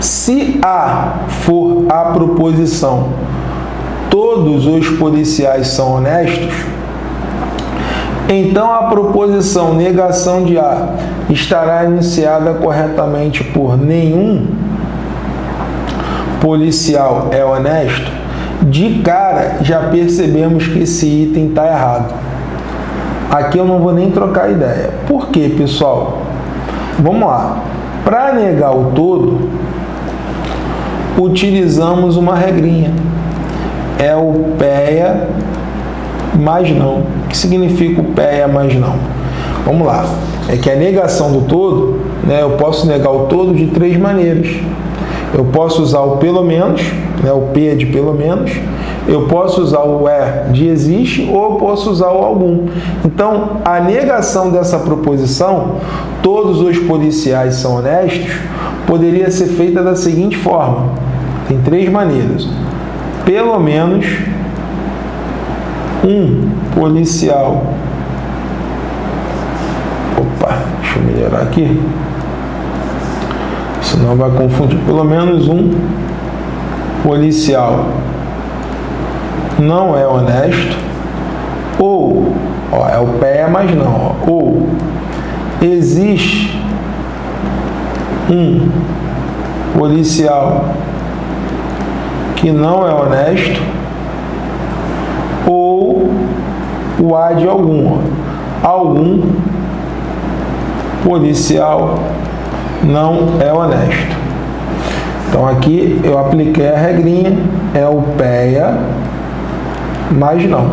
Se A for a proposição todos os policiais são honestos, então a proposição negação de A estará iniciada corretamente por nenhum policial é honesto, de cara já percebemos que esse item está errado. Aqui eu não vou nem trocar ideia. Por quê, pessoal? Vamos lá. Para negar o todo, utilizamos uma regrinha. É o PEA mais não. O que significa o PEA mais não? Vamos lá. É que a negação do todo, né, eu posso negar o todo de três maneiras. Eu posso usar o pelo menos, né, o P de pelo menos, eu posso usar o é de existe ou eu posso usar o algum. Então, a negação dessa proposição, todos os policiais são honestos, poderia ser feita da seguinte forma. Tem três maneiras. Pelo menos um policial. Opa, deixa eu melhorar aqui. Senão vai confundir. Pelo menos um policial não é honesto, ou, ó, é o pé, mas não, ó, ou existe um policial que não é honesto, ou o A de algum, algum policial não é honesto. Então aqui eu apliquei a regrinha, é o PEA mas não.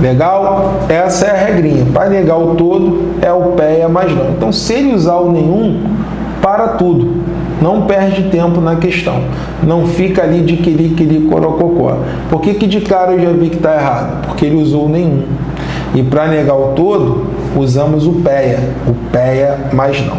Legal? Essa é a regrinha. Para negar o todo, é o PEA, mas não. Então, se ele usar o nenhum, para tudo. Não perde tempo na questão. Não fica ali de quili, quili, corococó. Por que, que de cara eu já vi que está errado? Porque ele usou nenhum. E para negar o todo, usamos o PEA. O PEA, mas não.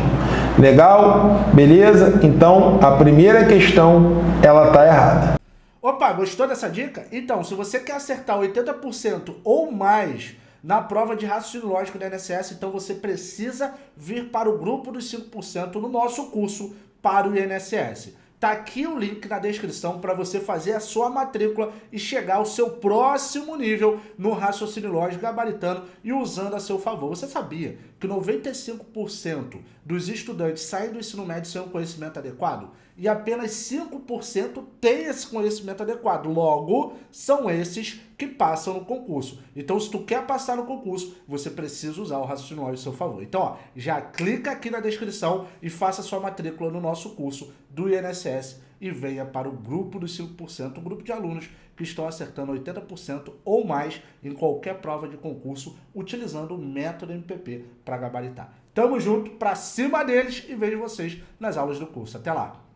Legal? Beleza? Então, a primeira questão, ela está errada. Opa, gostou dessa dica? Então, se você quer acertar 80% ou mais na prova de raciocínio lógico da INSS, então você precisa vir para o grupo dos 5% no nosso curso para o INSS. Tá aqui o link na descrição para você fazer a sua matrícula e chegar ao seu próximo nível no raciocínio lógico gabaritano e usando a seu favor. Você sabia que 95% dos estudantes saem do ensino médio sem um conhecimento adequado? E apenas 5% têm esse conhecimento adequado. Logo, são esses que passam no concurso. Então, se tu quer passar no concurso, você precisa usar o raciocínio lógico a seu favor. Então, ó, já clica aqui na descrição e faça sua matrícula no nosso curso do INSS e venha para o grupo dos 5%, um grupo de alunos que estão acertando 80% ou mais em qualquer prova de concurso utilizando o método MPP para gabaritar. Tamo junto, para cima deles e vejo vocês nas aulas do curso. Até lá!